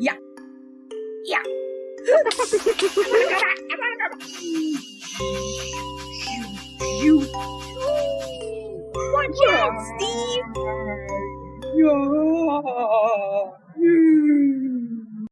Yeah. Yeah. you. Watch out, Steve. Yeah.